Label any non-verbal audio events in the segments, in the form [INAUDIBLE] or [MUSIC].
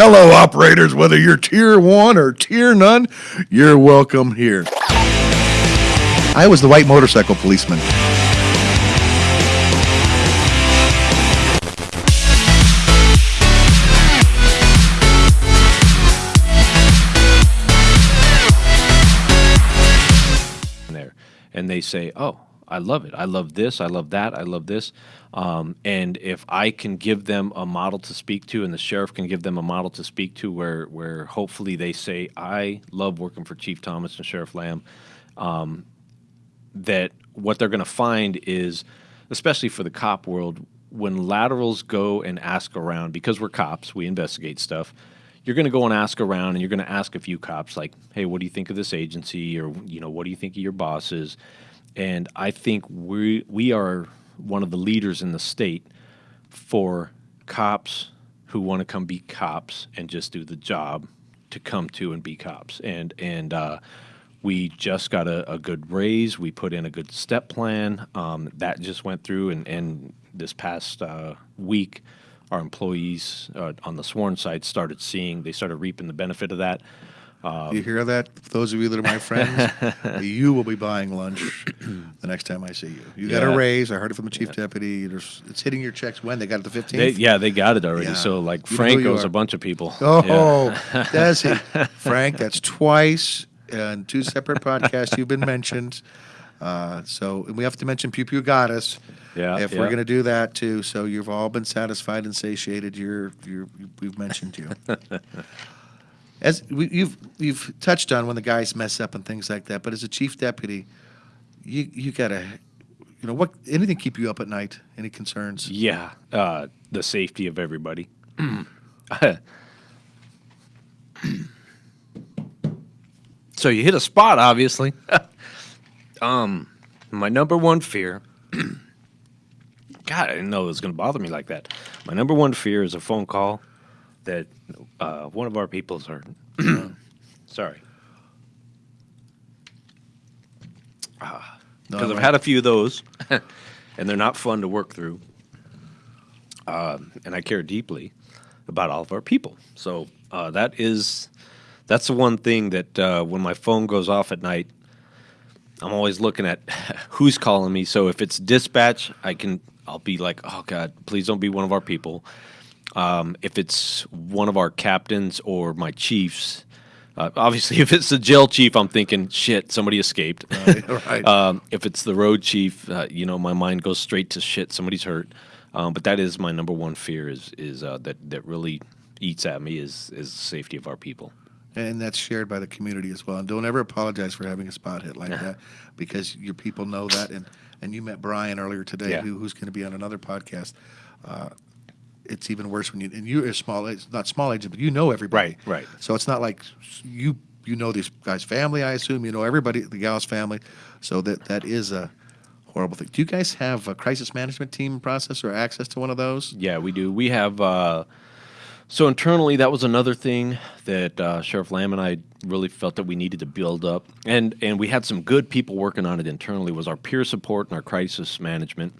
Hello, operators, whether you're tier one or tier none, you're welcome here. I was the white motorcycle policeman. there. And they say oh i love it. I love this. I love that. I love this um, and if i can give them a model to speak to and the sheriff can give them a model to speak to where where hopefully they say i love working for chief thomas and sheriff lamb um, that what they're going to find is especially for the cop world when laterals go and ask around because we're cops we investigate stuff you're going to go and ask around and you're going to ask a few cops like hey what do you think of this agency? Or you know what do you think of your bosses? And i think we we are one of the leaders in the state for cops who want to come be cops and just do the job to come to and be cops and and uh, we just got a, a, good raise. We put in a good step plan. Um, that just went through, and, and this past uh, week, our employees uh, on the sworn side started seeing, they started reaping the benefit of that. Um, you hear that? Those of you that are my friends, [LAUGHS] you will be buying lunch the next time I see you. You got a raise. I heard it from the chief yeah. deputy. There's, it's hitting your checks when? They got it the 15th? yeah, they got it already. Yeah. So, like, you Frank owes a bunch of people. Oh, does he? [LAUGHS] Frank, that's twice and two separate podcasts you've been mentioned. Uh, so we have to mention Pew Pew Goddess. Yeah, if yeah. we're going to do that too, so you've all been satisfied and satiated. You're, you're we've mentioned you. [LAUGHS] as we, you've you've touched on when the guys mess up and things like that, but as a chief deputy, you you gotta, you know, what anything keep you up at night? Any concerns? Yeah, uh, the safety of everybody. [CLEARS THROAT] So you hit a spot, obviously. [LAUGHS] um, my number one fear. [CLEARS THROAT] God, I didn't know it was going to bother me like that. My number one fear is a phone call that uh, one of our people's are. [CLEARS THROAT] sorry. Because uh, no, I've had a few of those, [LAUGHS] and they're not fun to work through. Um, and I care deeply about all of our people. So uh, that is that's the one thing that uh, when my phone goes off at night, I'm always looking at [LAUGHS] who's calling me. So if it's dispatch, I can I'll be like, oh God, please don't be one of our people. Um, if it's one of our captains or my chiefs, uh, obviously, [LAUGHS] if it's the jail chief, I'm thinking, shit, somebody escaped. [LAUGHS] Right, right. [LAUGHS] um, if it's the road chief, uh, you know, my mind goes straight to shit, somebody's hurt. Um, but that is my number one fear is is uh, that that really eats at me is is the safety of our people and that's shared by the community as well. And don't ever apologize for having a spot hit like that, because your people know that. And and you met Brian earlier today, yeah. who, who's going to be on another podcast. It's even worse when you and you're a small age, not small age, but you know everybody. Right, right. So it's not like you you know these guys' family. I assume you know everybody, the gal's family. So that that is a horrible thing. Do you guys have a crisis management team process or access to one of those? Yeah, we do. We have. Uh, so internally, that was another thing that uh, Sheriff Lamb and I really felt that we needed to build up, and and we had some good people working on it internally. Was our peer support and our crisis management,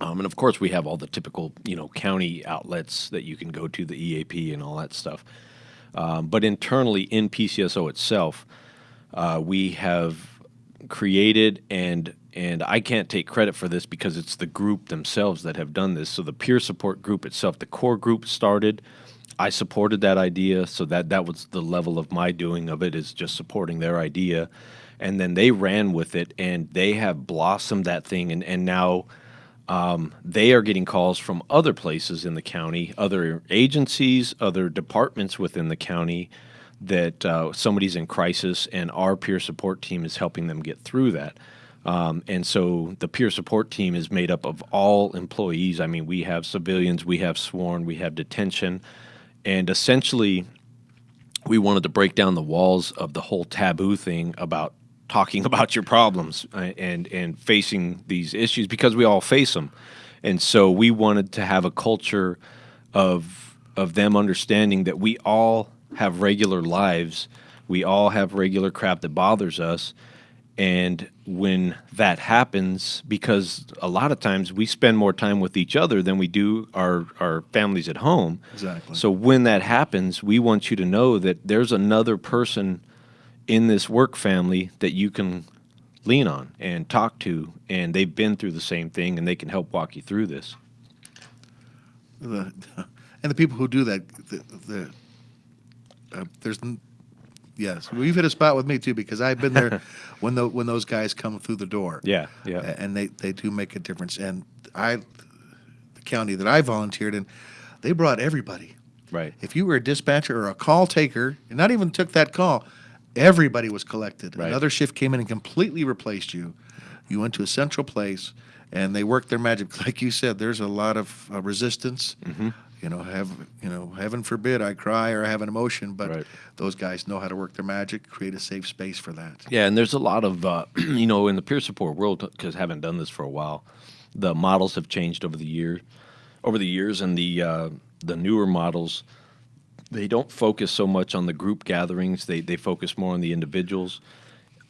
um, and of course we have all the typical you know county outlets that you can go to, the EAP and all that stuff. Um, but internally in PCSO itself, uh, we have created and and I can't take credit for this because it's the group themselves that have done this. So the peer support group itself, the core group started. I supported that idea, so that that was the level of my doing of it is just supporting their idea, and then they ran with it, and they have blossomed that thing, and and now. Um, they are getting calls from other places in the county, other agencies, other departments within the county that uh, somebody's in crisis, and our peer support team is helping them get through that. Um, and so the peer support team is made up of all employees. I mean, we have civilians, we have sworn, we have detention. And essentially, we wanted to break down the walls of the whole taboo thing about talking [LAUGHS] about your problems uh, and, and facing these issues because we all face them. And so we wanted to have a culture of, of them understanding that we all have regular lives, we all have regular crap that bothers us And when that happens, because a lot of times we spend more time with each other than we do our, our families at home. Exactly. So when that happens, we want you to know that there's another person in this work family that you can lean on and talk to, and they've been through the same thing and they can help walk you through this. the, and the people who do that, the, the uh, there's, yes, well, you've hit a spot with me too because I've been there [LAUGHS] when the when those guys come through the door. Yeah, yeah. And they they do make a difference. And I, the county that I volunteered in, they brought everybody. Right. If you were a dispatcher or a call taker, and not even took that call, everybody was collected. Right. Another shift came in and completely replaced you. You went to a central place, and they worked their magic. [LAUGHS] Like you said, there's a lot of uh, resistance. Mm-hmm. You know, have you know, heaven forbid I cry or I have an emotion, but Right. those guys know how to work their magic, create a safe space for that. Yeah, and there's a lot of uh, [CLEARS THROAT] you know in the peer support world because haven't done this for a while. The models have changed over the year, over the years, and the uh, the newer models they don't focus so much on the group gatherings. They they focus more on the individuals.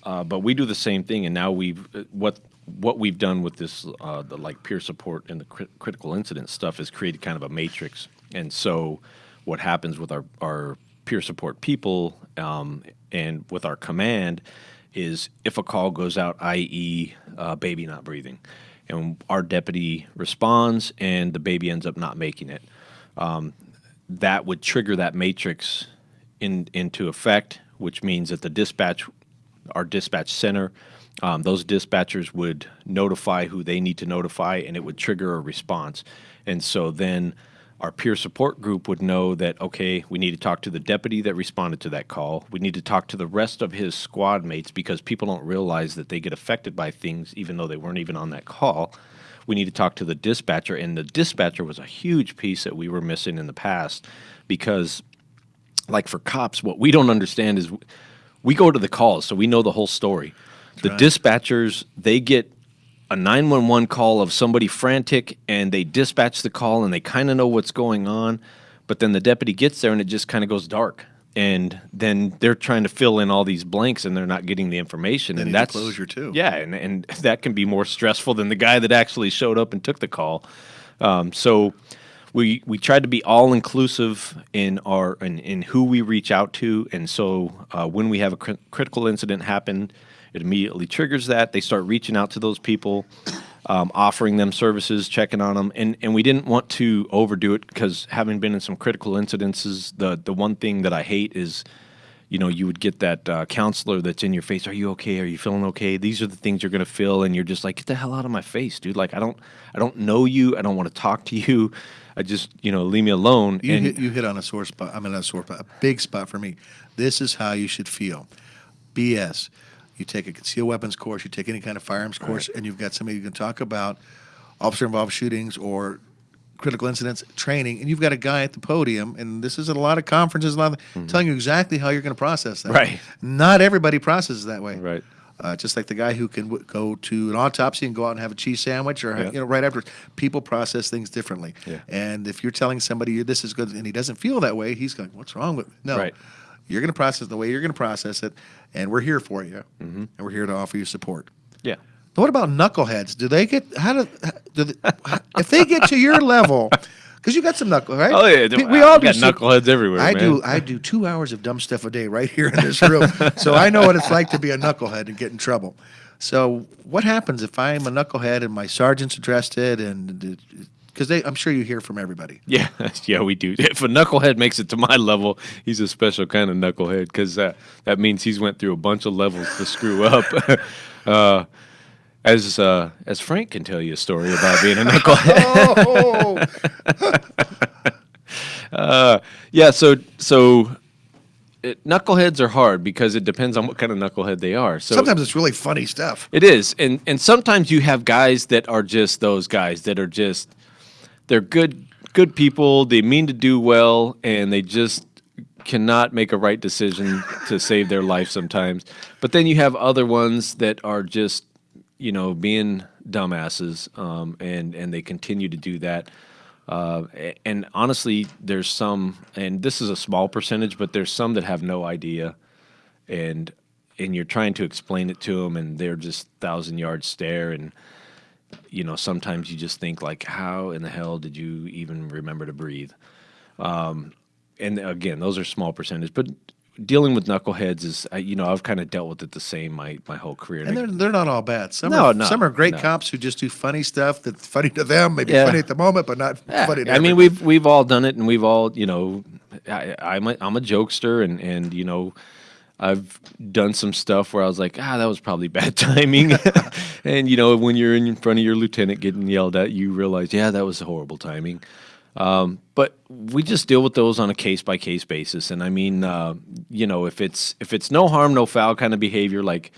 Uh, but we do the same thing, and now we've uh, what what we've done with this uh, the like peer support and the crit- critical incident stuff is created kind of a matrix. And so, what happens with our our peer support people um, and with our command is if a call goes out, i.e., uh, baby not breathing, and our deputy responds, and the baby ends up not making it that would trigger that matrix in, into effect, which means that the dispatch, our dispatch center, um, those dispatchers would notify who they need to notify, and it would trigger a response. And so then our peer support group would know that okay, we need to talk to the deputy that responded to that call. We need to talk to the rest of his squad mates because people don't realize that they get affected by things even though they weren't even on that call we need to talk to the dispatcher and the dispatcher was a huge piece that we were missing in the past because like for cops what we don't understand is we go to the calls so we know the whole story the right. dispatchers they get a 911 call of somebody frantic and they dispatch the call and they kind of know what's going on but then the deputy gets there and it just kind of goes dark and then they're trying to fill in all these blanks and they're not getting the information They and that's closure, too. yeah and, and [LAUGHS] that can be more stressful than the guy that actually showed up and took the call. Um, so we we tried to be all inclusive in our in, in who we reach out to and so uh, when we have a cri- critical incident happen it immediately triggers that. They start reaching out to those people um, offering them services checking on them and and we didn't want to overdo it because having been in some critical incidences the the one thing that i hate is you know, you would get that uh, counselor that's in your face. Are you okay? Are you feeling okay? These are the things you're gonna feel, and you're just like, get the hell out of my face, dude. Like, I don't, I don't know you. I don't want to talk to you. I just, you know, leave me alone. You and hit, you hit on a sore spot. I mean, not a sore spot, a big spot for me. This is how you should feel. BS. You take a concealed weapons course, you take any kind of firearms course, and you've got somebody you can talk about officer involved shootings or critical incidents training, and you've got a guy at the podium, and this is at a lot of conferences, a lot of, telling you exactly how you're going to process that. Mm-hmm. Right. Not everybody processes that way. Right. Uh, just like the guy who can w- go to an autopsy and go out and have a cheese sandwich, or Yeah. you know, right afterwards. People process things differently. Yeah. And if you're telling somebody this is good and he doesn't feel that way, he's going, "What's wrong with me?" No, Right. You're going to process the way you're going to process it, and we're here for you, Mm-hmm. and we're here to offer you support. yeah, But What about knuckleheads? Do they get how do, do they, [LAUGHS] if they get to your level? Because you got some knuckle, right? Oh yeah, we, we all do. got some- knuckleheads everywhere. I man. do. I do two hours of dumb stuff a day right here in this room, [LAUGHS] so I know what it's like to be a knucklehead and get in trouble. So, what happens if I'm a knucklehead and my sergeant's addressed it, and because they, I'm sure you hear from everybody. [LAUGHS] Yeah, [LAUGHS] yeah, we do. [LAUGHS] If a knucklehead makes it to my level, he's a special kind of knucklehead because uh, that means he's went through a bunch of levels to screw up. uh, as uh, as Frank can tell you a story about being a knucklehead. Oh, Uh, yeah, so so it, knuckleheads are hard because it depends on what kind of knucklehead they are. So sometimes it's really funny stuff. It is, and and sometimes you have guys that are just those guys that are just they're good good people. They mean to do well, and they just cannot make a right decision [LAUGHS] to save their life sometimes. But then you have other ones that are just you know being dumbasses, um, and and they continue to do that. Uh, and honestly, there's some, and this is a small percentage, but there's some that have no idea and and you're trying to explain it to them, and they're just thousand yard stare, and you know sometimes you just think like, how in the hell did you even remember to breathe? Um, and again, those are small percentage, but dealing with knuckleheads is, I- you know, I've kind of dealt with it the same my my whole career. And they're, they're not all bad. Some, No, are, no, some are great no. cops who just do funny stuff that's funny to them, maybe Yeah. funny at the moment, but not Yeah, funny to I mean, we've we've all done it, and we've all, you know, I, I'm a, I'm a jokester, and and you know, I've done some stuff where I was like, ah, that was probably bad [LAUGHS] timing, [LAUGHS] and you know, when you're in front of your lieutenant getting yelled at, you realize, yeah, that was a horrible timing. Um, but we just deal with those on a case by case basis, and I mean, uh, you know, if it's if it's no harm, no foul kind of behavior, like.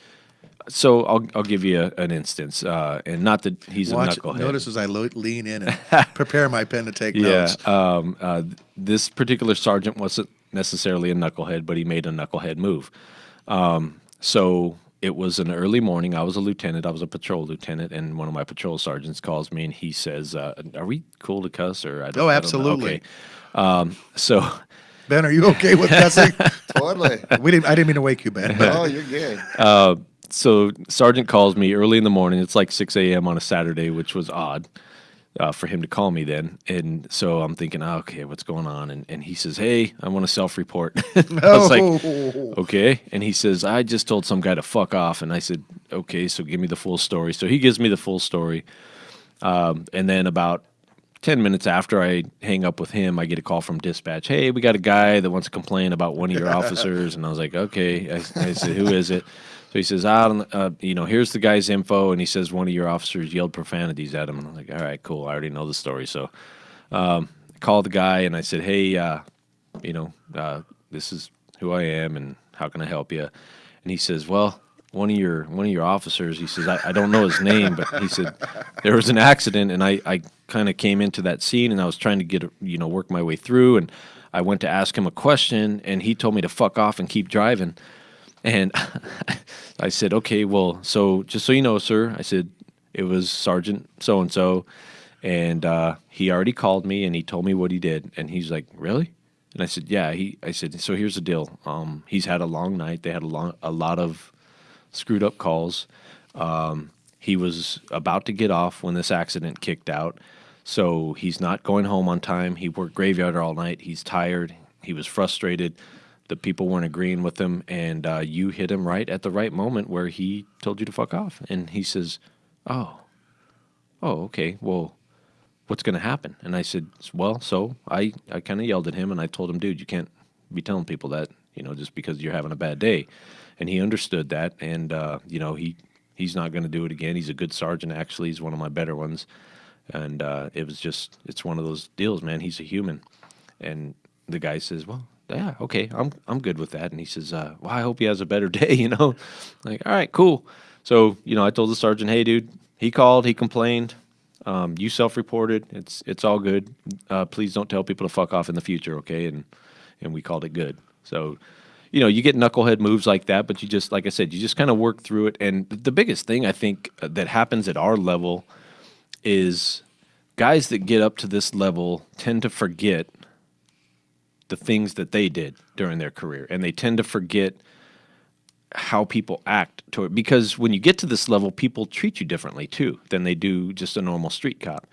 So I'll I'll give you a, an instance, uh, and not that he's Watch, a knucklehead. notice as I lo- lean in and [LAUGHS] prepare my pen to take Yeah. notes. Um, uh, this particular sergeant wasn't necessarily a knucklehead, but he made a knucklehead move. Um, so it was an early morning. I was a lieutenant. I was a patrol lieutenant, and one of my patrol sergeants calls me and he says, uh, "Are we cool to cuss?" Or I don't, Oh, I don't know." absolutely. Okay. Um, so [LAUGHS] Ben, are you okay with cussing? [LAUGHS] Totally. we didn't. I didn't mean to wake you, Ben. But Oh, you're good. so sergeant calls me early in the morning. It's like 6 a.m. on a Saturday, which was odd uh, for him to call me then. And so I'm thinking, oh, okay, what's going on? And, and he says, hey, I want to self-report. [LAUGHS] I was like, Oh. okay. And he says, I just told some guy to fuck off. And I said, okay, so give me the full story. So he gives me the full story. Um, and then about 10 minutes after I hang up with him, I get a call from dispatch. Hey, we got a guy that wants to complain about one of your [LAUGHS] officers. And I was like, okay. I, I said, who is it? So he says, I don't, uh, you know, here's the guy's info. And he says, one of your officers yelled profanities at him. And I'm like, all right, cool. I already know the story. So um, I called the guy and I said, hey, uh, you know, uh, this is who I am and how can I help you? And he says, well, one of your one of your officers, he says, I, I don't know his name, but he said there was an accident and I, I kind of came into that scene and I was trying to get, you know, work my way through and I went to ask him a question and he told me to fuck off and keep driving. And [LAUGHS] I said, okay, well, so just so you know, sir, I said, it was Sergeant so and so. And uh, he already called me and he told me what he did. And he's like, really? And I said, yeah. He, I said, so here's the deal. Um, he's had a long night. They had a, long, a lot of screwed up calls. Um, he was about to get off when this accident kicked out. So he's not going home on time. He worked graveyard all night. He's tired. He was frustrated. The people weren't agreeing with him. And uh, you hit him right at the right moment where he told you to fuck off. And he says, oh, oh, okay. Well, what's going to happen? And I said, well, so I, I kind of yelled at him and I told him, dude, you can't be telling people that, you know, just because you're having a bad day. And he understood that. And, uh, you know, he, he's not going to do it again. He's a good sergeant, actually. He's one of my better ones. And uh, it was just, it's one of those deals, man. He's a human. And the guy says, well, yeah, okay, I'm, I'm good with that. And he says, uh, well, I hope he has a better [LAUGHS] day, you know? Like, all right, cool. So, you know, I told the sergeant, hey, dude, he called, he complained. Um, you self-reported. It's it's all good. Uh, please don't tell people to fuck off in the future, okay? And and we called it good. So, you know, you get knucklehead moves like that, but you just like I said, you just kind of work through it. And the biggest thing I think uh, that happens at our level is guys that get up to this level tend to forget the things that they did during their career, and they tend to forget how people act toward because when you get to this level people treat you differently too than they do just a normal street cop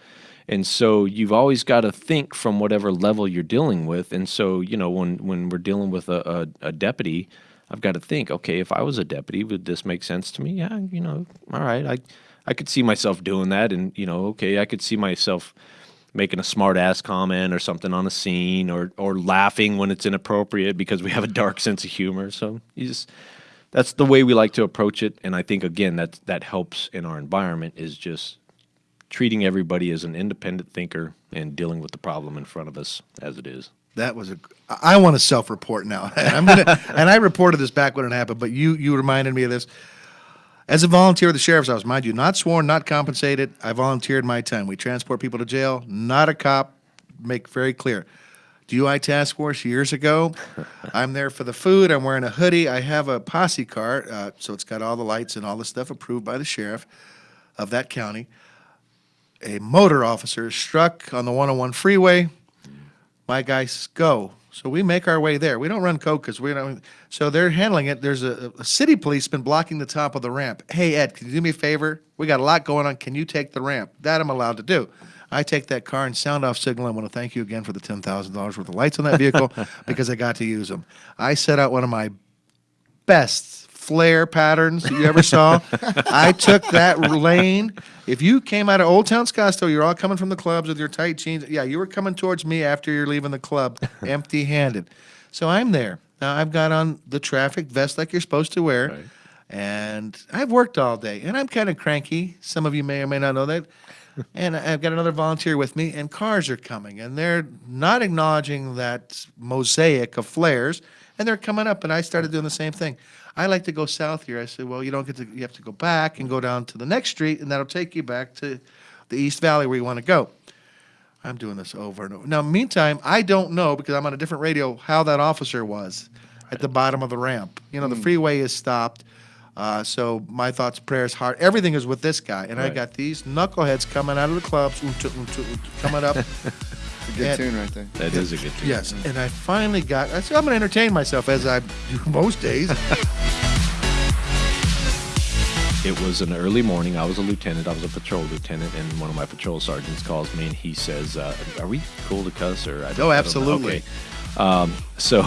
and so you've always got to think from whatever level you're dealing with. And so you know when when we're dealing with a, a, a deputy i've got to think okay if i was a deputy would this make sense to me? Yeah you know all right i i could see myself doing that. And you know okay i could see myself making a smart ass comment or something on a scene or or laughing when it's inappropriate because we have a dark sense of humor. So you just that's the way we like to approach it. And i think again that that helps in our environment is just treating everybody as an independent thinker and dealing with the problem in front of us as it is That was a. I want to self-report now. [LAUGHS] And I'm gonna. and I reported this back when it happened, but you you reminded me of this. As a volunteer with the sheriff's office, mind you, not sworn, not compensated. I volunteered my time. We transport people to jail. Not a cop. Make very clear. DUI task force years ago. [LAUGHS] I'm there for the food. I'm wearing a hoodie. I have a posse car, uh, so it's got all the lights and all the stuff approved by the sheriff of that county. A motor officer is struck on the 101 freeway. My guys go. So we make our way there. We don't run code because we don't. So they're handling it. There's a, a city policeman blocking the top of the ramp. Hey Ed, can you do me a favor? We got a lot going on. Can you take the ramp? That I'm allowed to do. I take that car and sound off signal. I want to thank you again for the ten thousand dollars worth of lights on that vehicle [LAUGHS] because I got to use them. I set out one of my best flare patterns that you ever saw. I took that lane. If you came out of Old Town Scottsdale, you're all coming from the clubs with your tight jeans. Yeah, you were coming towards me after you're leaving the club, [LAUGHS] empty handed. So I'm there. Now I've got on the traffic vest like you're supposed to wear. Right. And I've worked all day and I'm kind of cranky. Some of you may or may not know that. And I've got another volunteer with me, and cars are coming, and they're not acknowledging that mosaic of flares, and they're coming up, and I started doing the same thing. I like to go south here. I said, well, you don't get to, you have to go back and go down to the next street, and that'll take you back to the East Valley where you want to go. I'm doing this over and over. Now, meantime, I don't know because I'm on a different radio how that officer was at the bottom of the ramp. You know, the hmm. freeway is stopped. Uh, so my thoughts, prayers, heart, everything is with this guy, and I got these knuckleheads coming out of the clubs, oonta, oonta, oonta, coming up. [LAUGHS] A good Yeah. tune right there. That is a good tune. yes, and I finally got. I said I'm going to entertain myself as I do [LAUGHS] most days. [LAUGHS] It was an early morning. I was a lieutenant. I was a patrol lieutenant, and one of my patrol sergeants calls me and he says, uh, "Are we cool to cuss?" Or I don't- Oh, I don't know. absolutely. Okay. Um, so